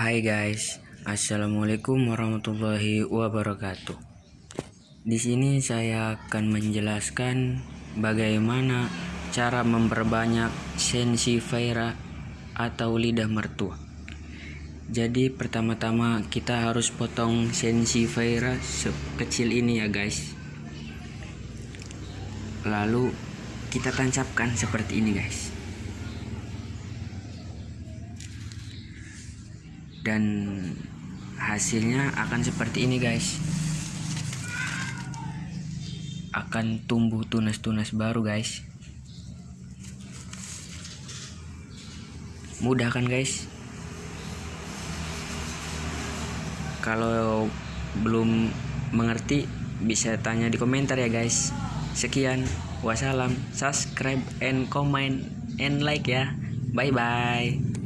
Hai guys, assalamualaikum warahmatullahi wabarakatuh. Di sini saya akan menjelaskan bagaimana cara memperbanyak sensifera atau lidah mertua. Jadi pertama-tama kita harus potong sensifera sekecil ini ya guys. Lalu kita tancapkan seperti ini guys. Dan hasilnya akan seperti ini guys. Akan tumbuh tunas-tunas baru guys. Mudah kan guys? Kalau belum mengerti bisa tanya di komentar ya guys. Sekian. Wassalam. Subscribe and comment and like ya. Bye bye